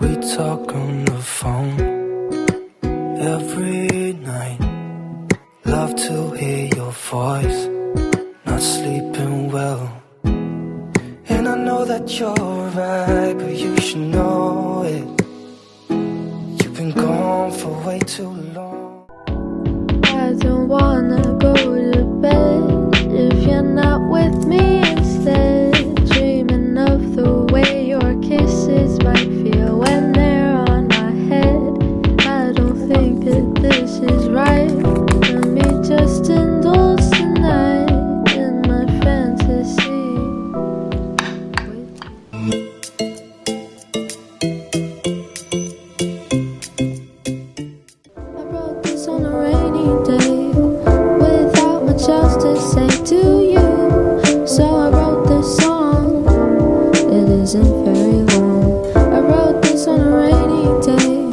We talk on the phone every night. Love to hear your voice. Not sleeping well. And I know that you're right, but you should know it. You've been gone for way too long. I don't wanna go It isn't very long. I wrote this on a rainy day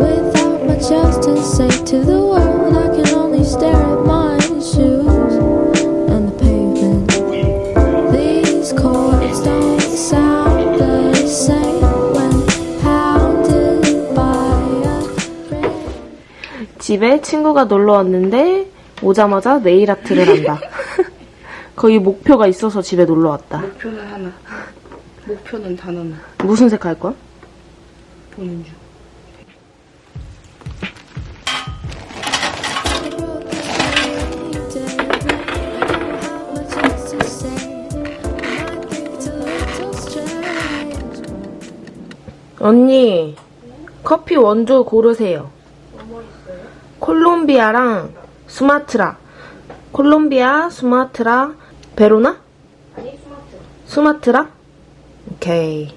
without much else to say to the world. I can only stare at my shoes and the pavement. These chords don't sound the same when pounded by a friend. 집에 친구가 놀러 왔는데 오자마자 네일 아트를 한다. 거의 목표가 있어서 집에 놀러 왔다. 목표는 하나. 목표는 단 하나. 무슨 색 할 거야? 보는 중. 언니, 커피 원조 고르세요. 콜롬비아랑 수마트라. 콜롬비아, 수마트라, 베로나? 아니, 수마트라. 수마트라? 오케이.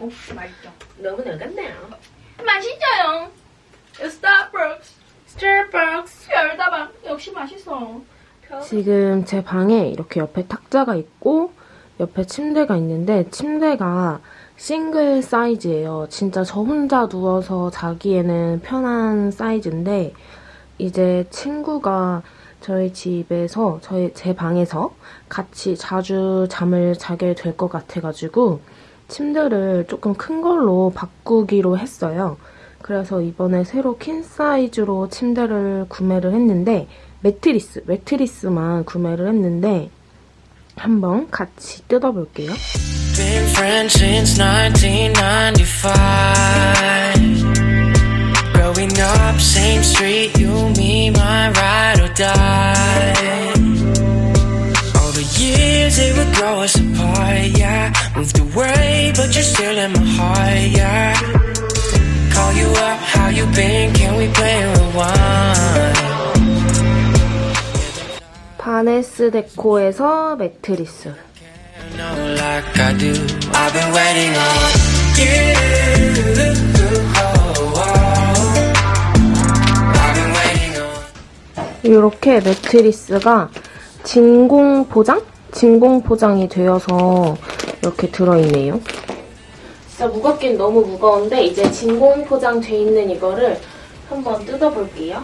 장난이고 맛있죠. 너무 녹았네요. 맛있어요. 스타벅스. 스타벅스. 열다방 역시 맛있어. 지금 제 방에 이렇게 옆에 탁자가 있고 옆에 침대가 있는데 침대가 싱글 사이즈예요. 진짜 저 혼자 누워서 자기에는 편한 사이즈인데 이제 친구가 저희 집에서 저희 제 방에서 같이 자주 잠을 자게 될 것 같아가지고 침대를 조금 큰 걸로 바꾸기로 했어요. 그래서 이번에 새로 퀸 사이즈로 침대를 구매를 했는데 매트리스, 매트리스만 구매를 했는데 한번 같이 뜯어볼게요. Been friends since 1995. Growing up, same street, you, me, my ride or die. All the years they would grow us apart, yeah. Moved away, but you're still in my heart, yeah. Call you up, how you been? Can we play rewind? 바네스 데코에서 매트리스. like I do. I've been waiting on you. Oh, oh. 이렇게 매트리스가 진공 포장? 진공 포장이 되어서 이렇게 들어있네요. 진짜 무겁긴 너무 무거운데 이제 진공 포장 돼 있는 이거를 한번 뜯어볼게요.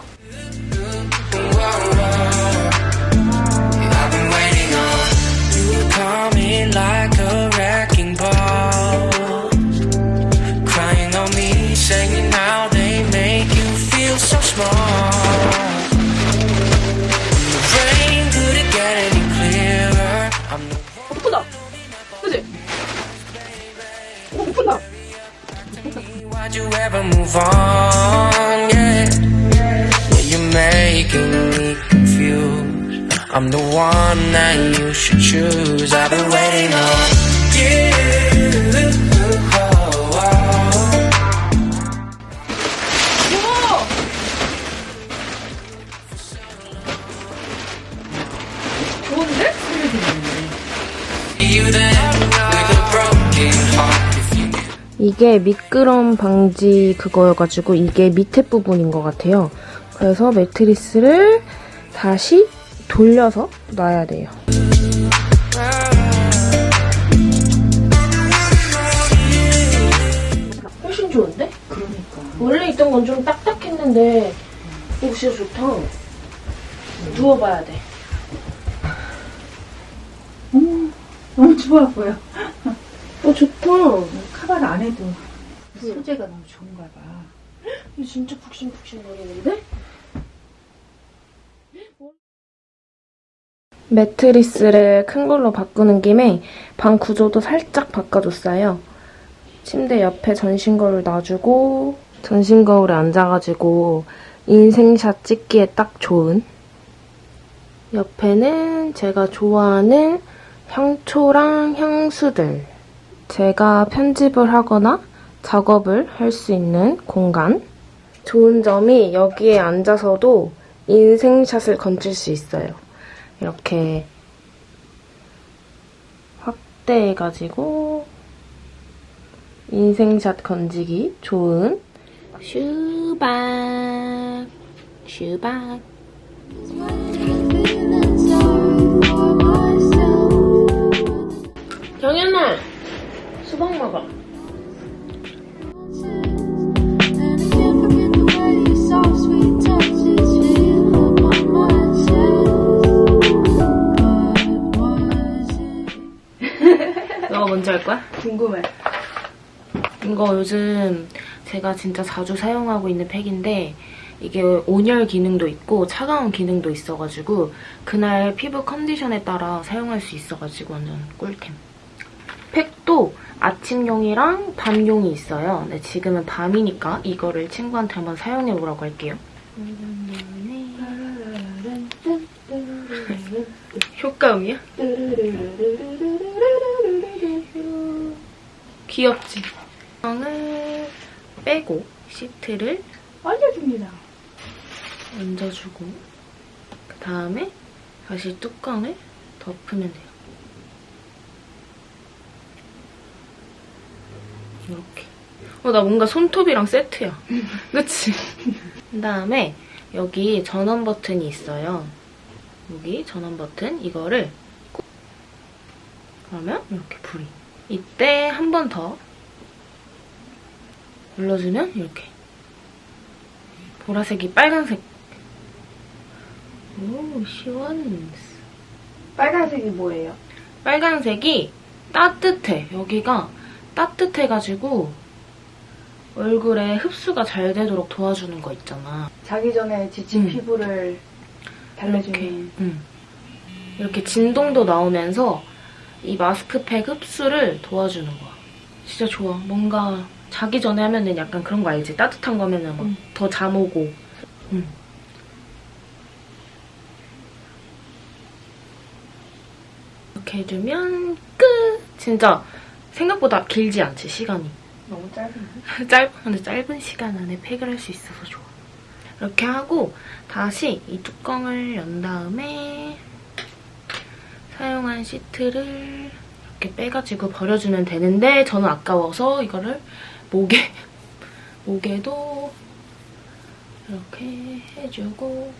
Why'd you ever move on? Yeah, yeah you're making me confused. I'm the one that you should choose. I've been waiting on 이게 미끄럼 방지 그거여가지고 이게 밑에 부분인 것 같아요. 그래서 매트리스를 다시 돌려서 놔야 돼요. 훨씬 좋은데? 그러니까. 원래 있던 건 좀 딱딱했는데 이거 진짜 좋다. 누워봐야 돼. 너무 좋아 보여. 어 좋다. 카바를 안 해도 소재가 너무 좋은가 봐. 이거 진짜 푹신푹신 거리는데? 매트리스를 큰 걸로 바꾸는 김에 방 구조도 살짝 바꿔줬어요. 침대 옆에 전신 거울 놔주고 전신 거울에 앉아가지고 인생샷 찍기에 딱 좋은 옆에는 제가 좋아하는 향초랑 향수들 제가 편집을 하거나 작업을 할 수 있는 공간. 좋은 점이 여기에 앉아서도 인생샷을 건질 수 있어요. 이렇게 확대해가지고 인생샷 건지기 좋은 슈박 슈박 수박 먹어 너가 먼저 할 거야? 궁금해. 이거 요즘 제가 진짜 자주 사용하고 있는 팩인데 이게 온열 기능도 있고 차가운 기능도 있어가지고 그날 피부 컨디션에 따라 사용할 수 있어가지고 완전 꿀템. 팩도 아침용이랑 밤용이 있어요. 근데 지금은 밤이니까 이거를 친구한테 한번 사용해보라고 할게요. 효과음이야? 귀엽지? 을 빼고 시트를 알려줍니다. 얹어주고 그 다음에 다시 뚜껑을 덮으면 돼요. 이렇게. 어, 나 뭔가 손톱이랑 세트야. 그치? 그 다음에 여기 전원 버튼이 있어요. 여기 전원 버튼 이거를 꾹 그러면 이렇게 불이. 이때 한 번 더 눌러주면 이렇게 보라색이 빨간색. 오, 시원. 빨간색이 뭐예요? 빨간색이 따뜻해. 여기가 따뜻해가지고 얼굴에 흡수가 잘 되도록 도와주는 거 있잖아. 자기 전에 지친 음. 피부를 달래주는. 이렇게, 응. 이렇게 진동도 나오면서 이 마스크팩 흡수를 도와주는 거야. 진짜 좋아. 뭔가 자기 전에 하면은 약간 그런 거 알지? 따뜻한 거면은 막 음. 더잠 오고. 응. 이렇게 해주면 끝! 진짜 생각보다 길지 않지, 시간이. 너무 짧은데? 짧, 근데 짧은 시간 안에 팩을 할 수 있어서 좋아. 이렇게 하고 다시 이 뚜껑을 연 다음에 사용한 시트를 이렇게 빼가지고 버려주면 되는데 저는 아까워서 이거를 목에 목에도 이렇게 해주고.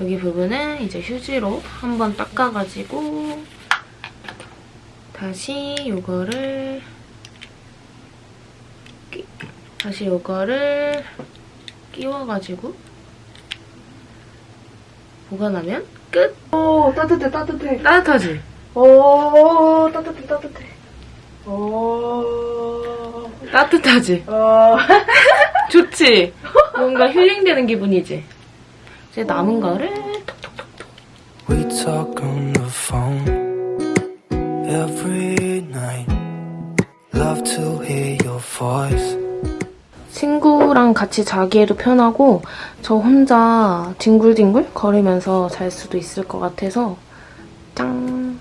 여기 부분은 이제 휴지로 한번 닦아가지고 다시 이거를 끼- 다시 이거를 끼워가지고 보관하면 끝! 오, 따뜻해, 따뜻해. 따뜻하지? 오, 따뜻해, 따뜻해. 오, 따뜻하지? 어. 좋지? 뭔가 힐링되는 기분이지? 이제 남은 거를 톡톡톡톡 친구랑 같이 자기에도 편하고 저 혼자 뒹굴뒹굴 거리면서 잘 수도 있을 것 같아서 짱!